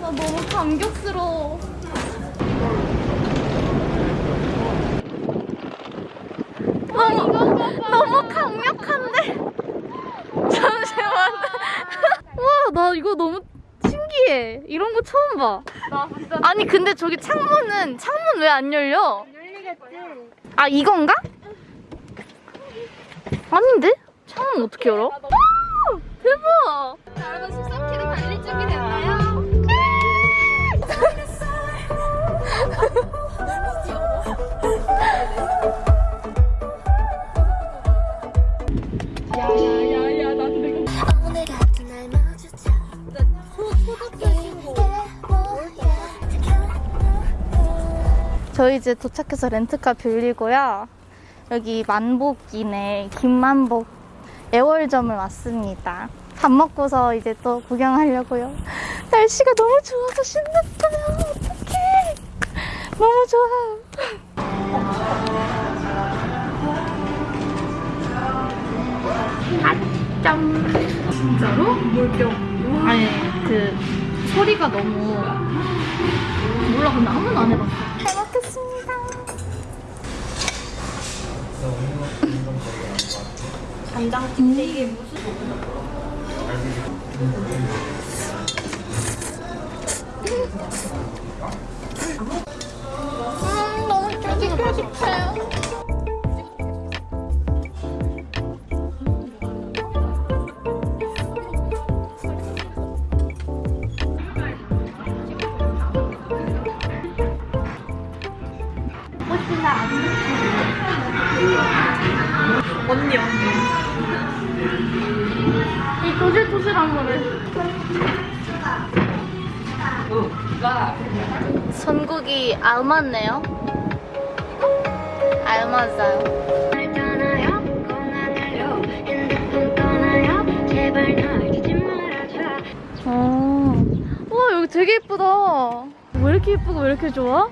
너무 감격스러워. 너무 너무 강력한데. 잠시만. 와, 나 이거 너무 신기해. 이런 거 처음 봐. 나 아니 근데 저기 창문은 창문 왜 안 열려? 아 이건가? 아닌데? 창문 어떻게 열어? 아, 대박! 저희 이제 도착해서 렌트카 빌리고요. 여기 만복이네 김만복 애월점을 왔습니다. 밥 먹고서 이제 또 구경하려고요. 날씨가 너무 좋아서 신났어요. 어떡해. 너무 좋아. 아점 진짜로? 물병 아니 그 소리가 너무 몰라 근데 한 번도 안 해봤어. 잘 먹겠습니다. 간장찜인데 이게 무슨 음 너무 쫄깃쫄깃해요. 알맞네요. 알맞아요. 말아줘 어. 와 여기 되게 예쁘다. 왜 이렇게 예쁘고 왜 이렇게 좋아?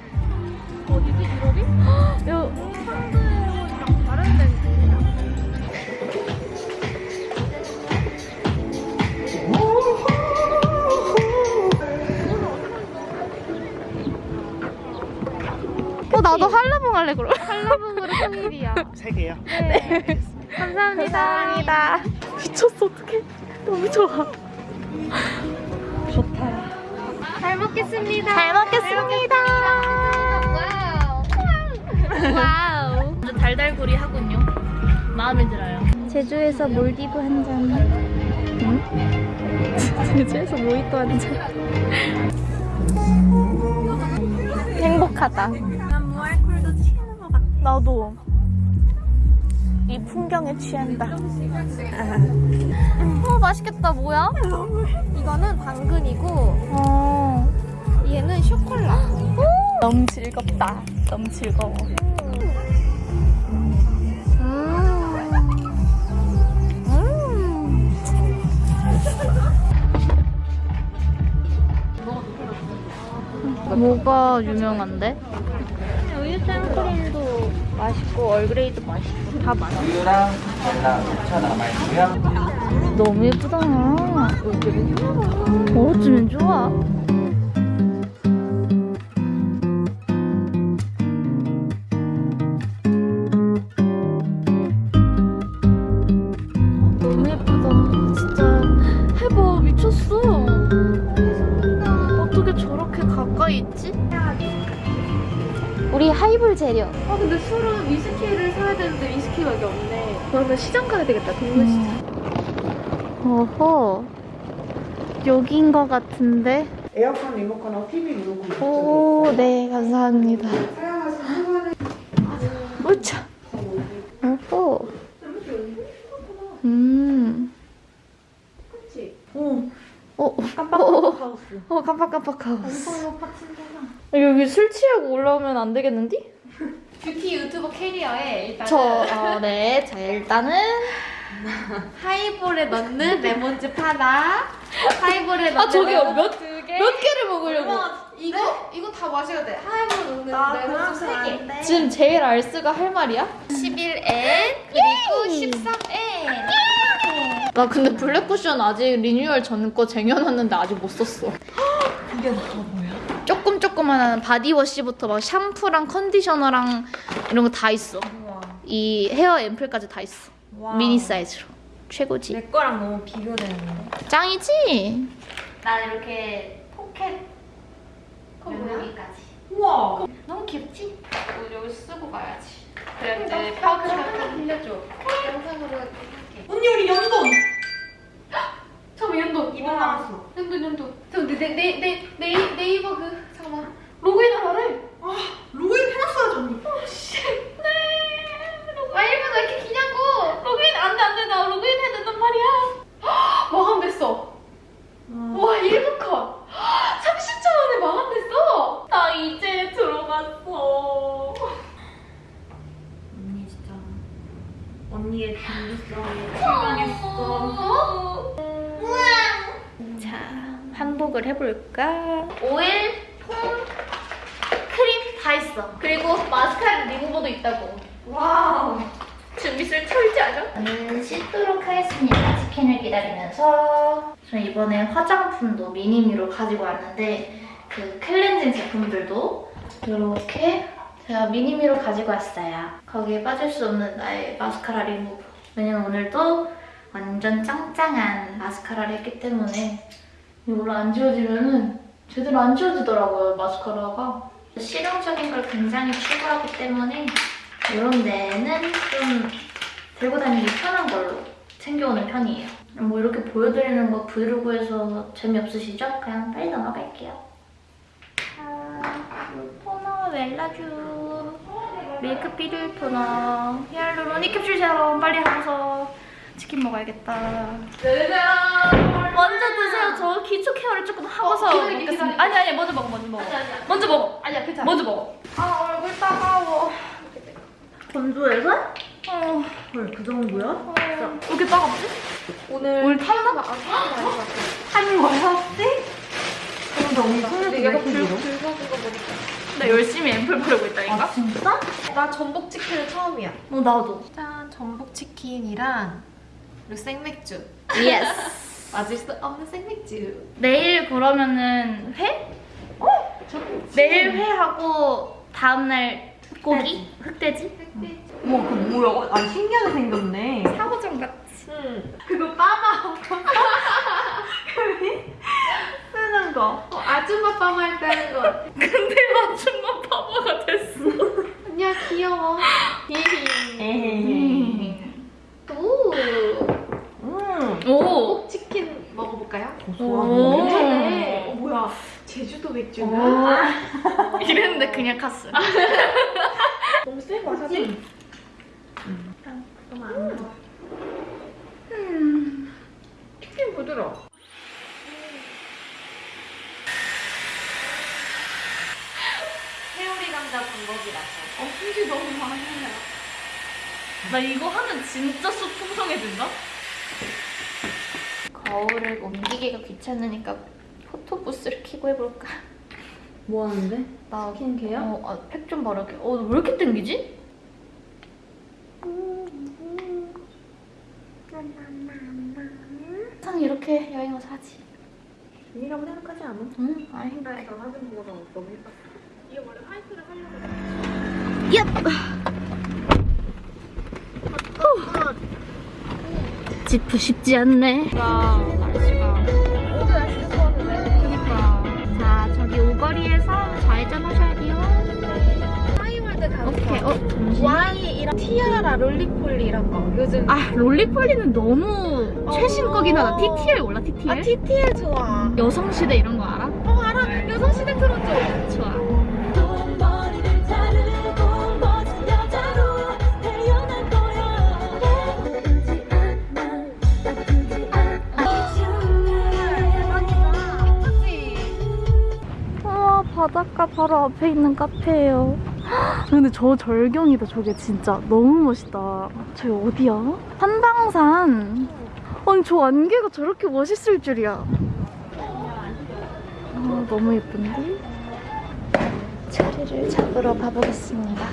나도 한라봉 할래 그럼. 한라봉으로 통일이야. 세 개요. 네. 감사합니다. 감사합니다. 미쳤어 어떡해. 너무 좋아. 잘 먹겠습니다 잘 먹겠습니다. wow wow. 아주 달달구리 하군요. 마음에 들어요. 제주에서 몰디브 한 잔. 응? 제주에서 모히또 한 잔. 행복하다. 나도 이 풍경에 취한다. 어 맛있겠다. 뭐야? 이거는 당근이고 어. 얘는 쇼콜라 너무 즐겁다. 너무 즐거워. 음. 음. 뭐가 유명한데? 생크림도 맛있고 얼그레이도 맛있고 다 맛있어. 우유랑 달랑 5천 남아있고요. 너무 예쁘다. 어쩌면 좋아. 재료. 아 근데 술은 위스키를 사야 되는데 위스키밖에 없네 그러면 시장 가야 되겠다 동물시장 어허. 여기인 것 같은데. 에어컨 리모컨하고 TV 리모컨 오, 네, 감사합니다. 우차. 오호. 음. 그치? 어. 어, 깜빡 하우스 어, 깜빡깜빡 하우스. 여기 술 취하고 올라오면 안 되겠는디? 뷰티 유튜버 캐리어에 일단은 저, 어, 네. 자, 일단은. 하이볼에 넣는 레몬즙 하나 하이볼에 넣는 아, 저기요. 레몬즙 몇- 두 개. 몇 개를 먹으려고? 이거 이거 다 마셔야 돼 하이볼에 넣는 아, 레몬즙 세 개. 지금 제일 알스가 할 말이야? 11N 그리고 13N 나 근데 블랙쿠션 아직 리뉴얼 전 거 쟁여놨는데 아직 못 썼어. 그게 저 뭐야? 조금 조그만한 바디워시부터 막 샴푸랑 컨디셔너랑 이런 거 다 있어. 우와. 이 헤어 앰플까지 다 있어. 와. 미니 사이즈로. 최고지. 내 거랑 너무 비교되는데. 짱이지? 나 이렇게 포켓 여기까지. 우와. 너무 귀엽지? 이거 여기 쓰고 가야지. 그래 이제 파우치를 빌려줘. 영상으로 할게. 언니 우리 연돈. 잠깐만 연돈. 이번 나왔어. 연돈 연돈. 내내내 네, 네이버 그 잠깐만 로그인을 하래. 로그인 해놨어야지 언니. 아 일본 왜 이렇게 기냐고. 로그인 안돼 안돼 나 로그인 해야 된단 말이야. 마감됐어. 와 1분 컷. 30초 만에 마감됐어. 나 이제 들어갔어. 언니 진짜 언니의 준비성에 실망했어. 자, 한복을 해볼까? 오일, 폼, 크림 다 있어. 그리고 마스카라 리무버도 있다고. wow. 준비를 철저하죠? 저는 씻도록 하겠습니다. 치킨을 기다리면서. 저는 이번에 화장품도 미니미로 가지고 왔는데 그 클렌징 제품들도 이렇게 제가 미니미로 가지고 왔어요. 거기에 빠질 수 없는 나의 마스카라 리무버. 왜냐면 오늘도 완전 짱짱한 마스카라를 했기 때문에 이걸로 안 지워지면은 제대로 안 지워지더라고요, 마스카라가. 실용적인 걸 굉장히 추구하기 때문에 이런 데는 좀 들고 다니기 편한 걸로 챙겨오는 편이에요. 뭐 이렇게 보여드리는 거 브이로그에서 재미없으시죠? 그냥 빨리 넘어갈게요. 자, 토너 웰라쥬 메이크업 비들 토너 히알루로닉 캡슐 세럼 빨리 하고서 치킨 먹어야겠다. 먼저 드세요. 저 기초 케어를 조금 하고서 기다려, 먹겠습니다. 아니 아니 먼저 먹어 먼저 먹어. 먼저 먹어. 아니야 괜찮아. 먼저 먹어. 아 얼굴 따가워. 건조해서? 어. 헐 그 정도야? 왜 이렇게 따갑지? 오늘 오늘? 아거 같아. 한 거였지? 근데 언니 손을 얘가 불 붉어진 거 보니까. 나 열심히 앰플 바르고 있다니까? 진짜? 나 전복 치킨은 처음이야. 어 나도. 짠 전복 치킨이랑 그리고 생맥주. yes. 참을 수 없는 생맥주. 내일 그러면은 회? 내일 회하고 다음날 고기? 흑돼지? 우와 그 뭐야? 아니 신기하게 생겼네. 사고장 같이. 응. 그거 빠마. 쓰는 거. 어, 아줌마 빰할때 하는 거. 근데 아줌마 바보가 됐어. 언니야 귀여워. 에헤이. 오. 음. 오. 먹어볼까요? 오. 고소하네. 어, 뭐야 제주도 오. 맥주인가? 이랬는데 그냥 갔어. 너무 센 와사비. 너무 안 먹어. 치킨 부드러워. 회오리 감자 방법이라서. 어 품질 너무 많아요. 나 이거 하면 진짜 쑥 풍성해진다? 거울을 옮기기가 귀찮으니까 포토부스를 켜고 해볼까? 뭐 하는데? 나 스킨케어? 어, 아, 팩좀 바르게. 어, 왜 이렇게 땡기지? 항상 이렇게 여행 와서 하지. 이라고 생각하지 않아? 응, 아 힘들어. 저 사진 보고 너무 너무 예뻤어. 이게 원래 white를 하려고. 지프 쉽지 않네. 날씨가. 오늘 날씨 좋았는데. 그니까. 자, 저기 오거리에서 좌회전 하셔야 돼요. 하이월드 가서. 오케이, 어, 잠시만. Y이랑 티아라 Roly-Poly 이런 거. 요즘. 아, Roly-Poly는 너무 최신 거긴 하다. TTL 몰라, TTL? 아 TTL 좋아. 여성시대 이런 거 알아? 어 알아. 여성시대 틀어줘. 좋아. 바닷가 바로 앞에 있는 카페예요. 근데 저 절경이다, 저게 진짜. 너무 멋있다. 저기 어디야? 한방산. 아니, 저 안개가 저렇게 멋있을 줄이야. 아, 너무 예쁜데? 자리를 잡으러 가보겠습니다.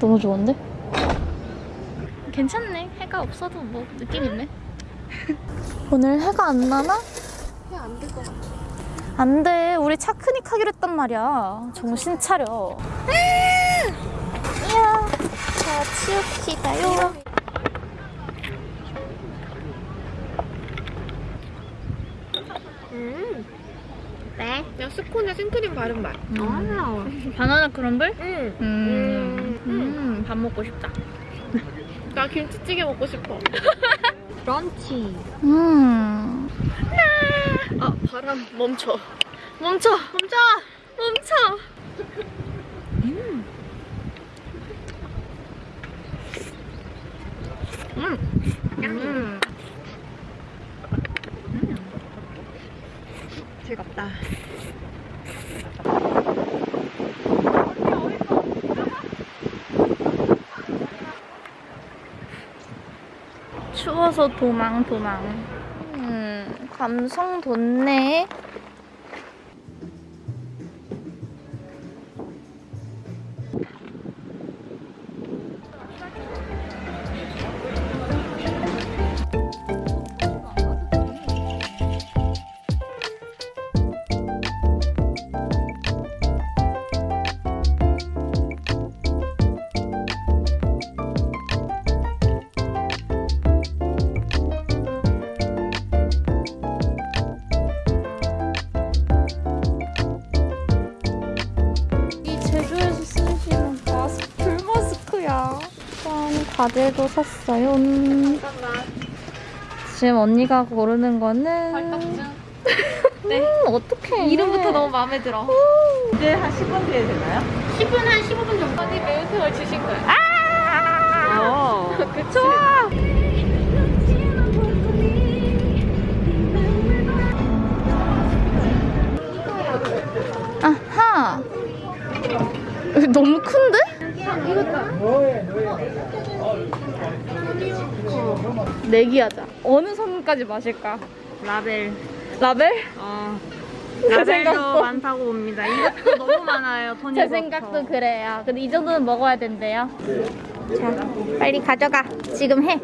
너무 좋은데? 괜찮네. 해가 없어도 뭐 느낌 있네. 오늘 해가 안 나나? 해안 안될것 같아. 안 돼. 우리 차크닉 하기로 했단 말이야. 정신 차려. 이야. 자, 치웁시다요. 음. 네? 그냥 스콘에 생크림 바른 맛. 아. 바나나 크럼블? 응. 음. 음. 음, 밥 먹고 싶다. 나 김치찌개 먹고 싶어. 런치. 음. 아, 바람 멈춰. 멈춰. 멈춰. 멈춰. 음. 즐겁다. 추워서 도망 도망. 음, 감성 돋네. 짠, 과제도 샀어요. 잠깐만. 지금 언니가 고르는 거는 발떡증. 네. 음, 어떡해. 이름부터 너무 마음에 들어. 이제 한 10분 뒤에 되나요? 10분 한 15분 정도. 아니 매운탕을 주신 거야. 어. 그쵸? 내기하자. 어느 선까지 마실까? 라벨. 라벨? 어. 제 라벨도 생각도. 많다고 봅니다. 이것도 너무 많아요. 토니 제 생각도 그래요. 근데 이 정도는 먹어야 된대요. 자, 빨리 가져가. 지금 해.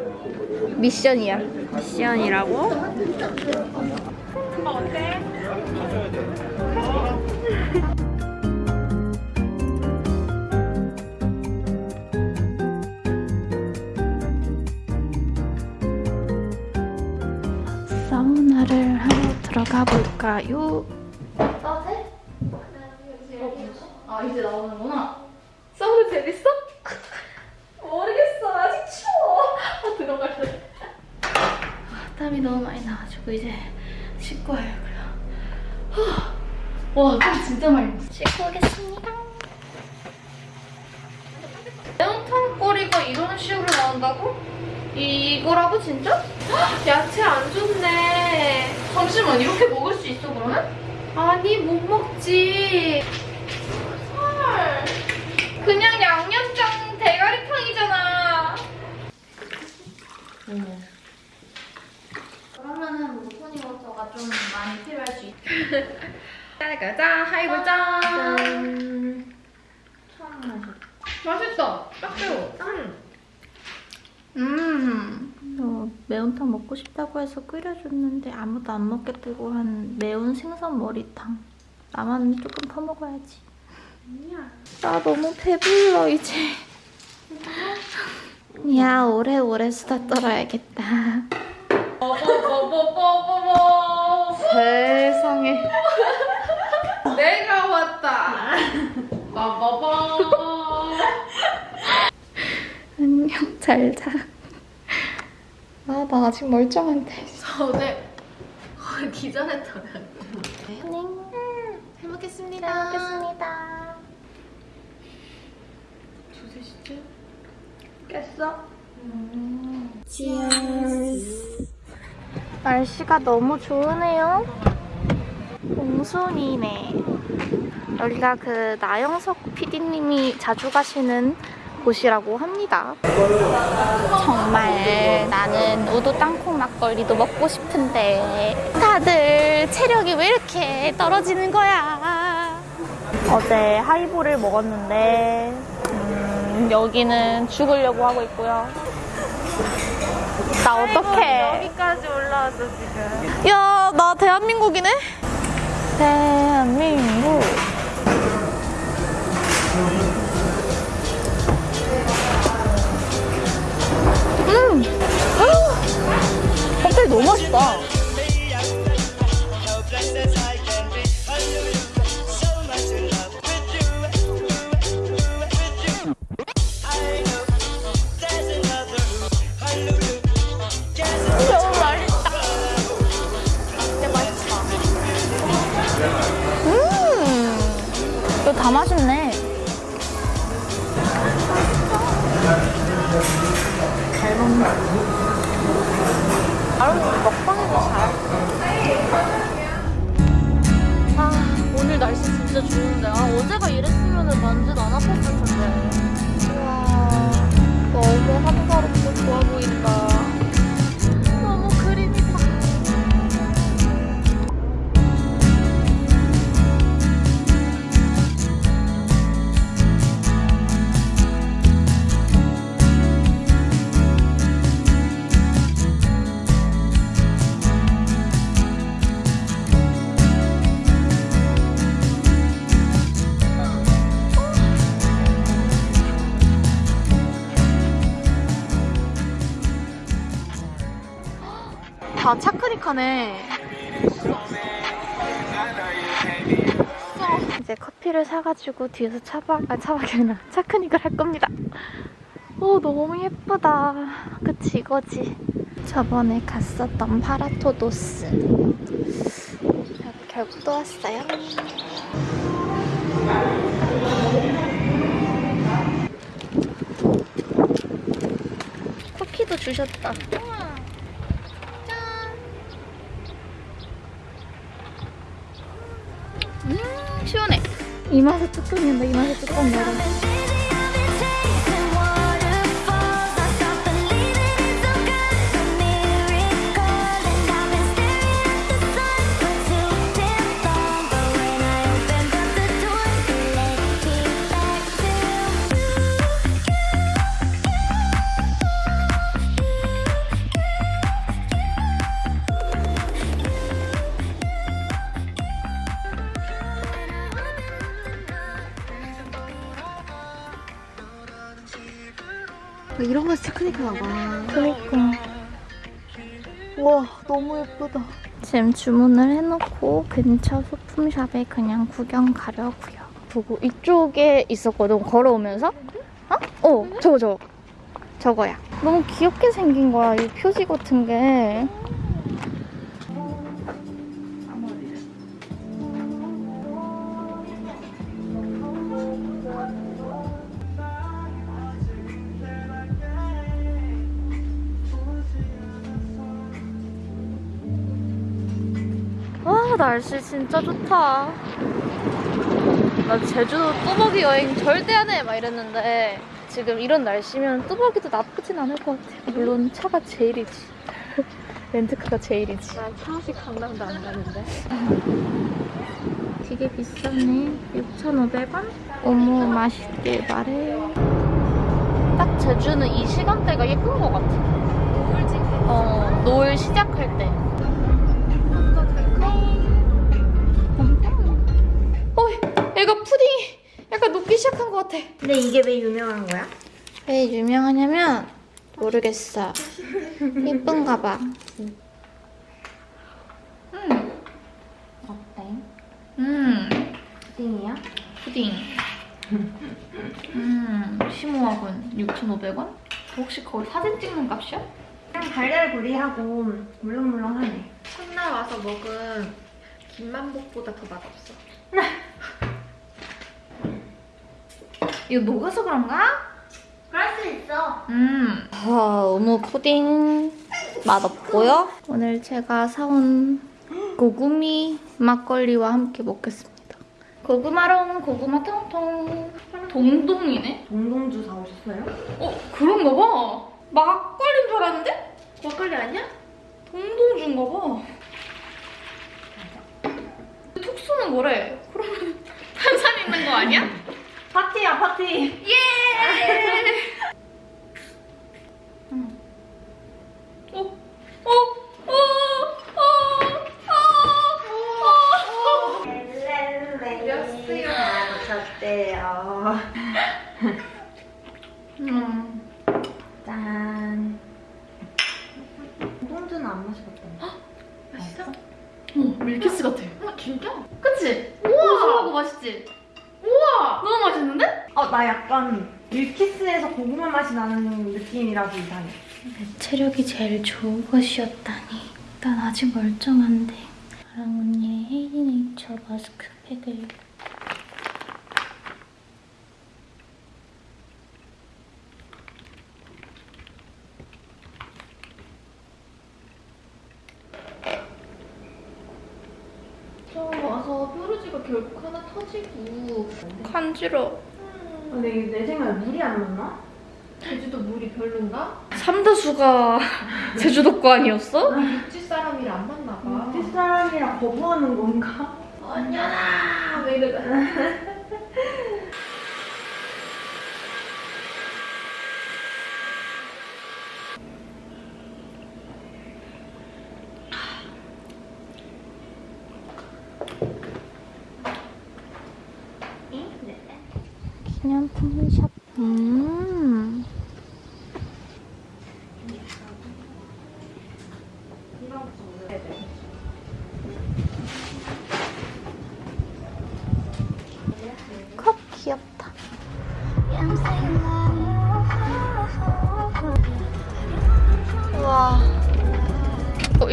미션이야. 미션이라고? 사우나를 하러 들어가 볼까요? 따뜻해? 아 이제 나오는구나. 사우나 재밌어? 모르겠어. 아직 추워. 아 들어갈래. 아, 땀이 너무 많이 나가지고 이제 씻고 와야고요. 와, 땀 진짜 많이 났어. 씻고 오겠습니다. 매운탕 꼬리가 이런 식으로 나온다고? 이거라고 진짜? 야채 안 좋네. 잠시만 이렇게 먹을 수 있어 그러면? 아니 못 먹지. 헐 그냥 양념장 대가리탕이잖아 그러면은 무토니 워터가 좀 많이 필요할 수 있다 짜가자 하이볼 짠. 처음 마셔 맛있다. 딱 매워. 음. 어, 매운탕 먹고 싶다고 해서 끓여줬는데 아무도 안 먹겠다고 한 매운 생선 머리탕. 나만 조금 퍼먹어야지. 나 너무 배불러 이제. 야 오래오래 수다 떨어야겠다. 뽀뽀뽀뽀뽀뽀. 세상에. 내가 왔다. 빠빠빠. 안녕 잘 자 아 나 아직 멀쩡한데 어제 거의 기절했다. 안녕 잘 먹겠습니다. 잘 먹겠습니다 두세 시쯤? 깼어? 날씨가 너무 좋으네요. 공순이네. 여기가 그 나영석 PD님이 자주 가시는 곳이라고 합니다. 정말 나는 우도 땅콩 막걸리도 먹고 싶은데 다들 체력이 왜 이렇게 떨어지는 거야? 어제 하이볼을 먹었는데 음, 여기는 죽으려고 하고 있고요. 나 어떡해. 여기까지 올라왔어 지금. 야, 나 대한민국이네? 대한민국. 맛있다. 좋은데. 아, 어제가 다 차크닉하네. 이제 커피를 사가지고 뒤에서 차박, 아 차박이 아니라 차크닉을 할 겁니다. 오 너무 예쁘다. 그치 이거지. 저번에 갔었던 파라토도스. 결국 또 왔어요. 쿠키도 주셨다. 음 시원해. 이 맛에 뚜껑 연다. 이 맛에 뚜껑 열어. 이 지금 주문을 해놓고 근처 소품샵에 그냥 구경 가려고요. 보고 이쪽에 있었거든, 걸어오면서. 어? 어, 저거, 저거. 저거야. 너무 귀엽게 생긴 거야, 이 표지 같은 게. 날씨 진짜 좋다. 나 제주도 뚜벅이 여행 절대 안 해! 막 이랬는데 지금 이런 날씨면 뚜벅이도 나쁘진 않을 것 같아. 물론 차가 제일이지. 렌트카가 제일이지. 난 차없이 강남도 안 가는데. 되게 비싸네. 6,500원? 어머, 맛있게 말해. 딱 제주는 이 시간대가 예쁜 것 같아. 어, 노을 시작할 때. 얘가 푸딩이 약간 녹기 시작한 것 같아. 근데 이게 왜 유명한 거야? 왜 유명하냐면 모르겠어. 예쁜가 봐. 음. 어때? 음. 띵이야? 푸딩. 음, 심오하군. 6,500원? 혹시 거기 사진 찍는 값이야? 그냥 달달구리하고 물렁물렁하네. 첫날 와서 먹은 김만복보다 더 맛없어. 이거 녹아서 그런가? 그럴 수 있어. 음. 아, 어묵 푸딩 맛없고요. 오늘 제가 사온 고구미 막걸리와 함께 먹겠습니다. 고구마롱, 고구마 통통. 동동이네? 동동주 사오셨어요? 어, 그런가 봐. 막걸리인 줄 알았는데? 막걸리 아니야? 동동주인가 봐. 톡 쏘는 거래. 그러면 탄산 있는 거 아니야? 파티야 파티 예 음. 오, 오, 오, 오, 오, 오, 오. 렐렐레. 몇 시간 잤대요. 나 약간 밀키스에서 고구마 맛이 나는 느낌이라서 이상해. 체력이 제일 좋은 것이었다니. 난 아직 멀쩡한데. 아랑 언니의 헤이네이처 마스크팩을 처음 와서 뾰루지가 결국 하나 터지고 간지러. 근데 이게 내 생각에 물이 안 맞나? 제주도 물이 별론가? 삼다수가 제주도 거 아니었어? 육지 사람이랑 안 맞나 봐. 뒷 사람이랑 거부하는 건가? 언녀다! 왜? 기념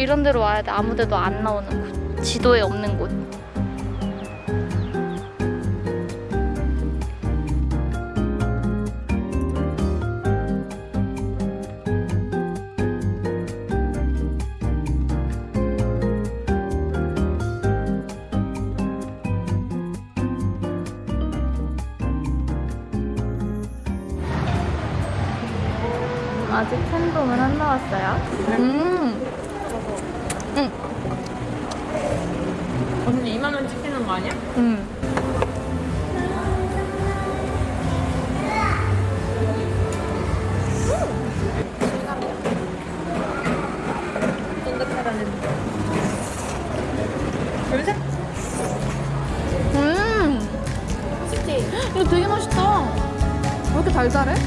이런 데로 와야 돼. 아무 데도 안 나오는 곳. 지도에 없는 곳. 음. 이거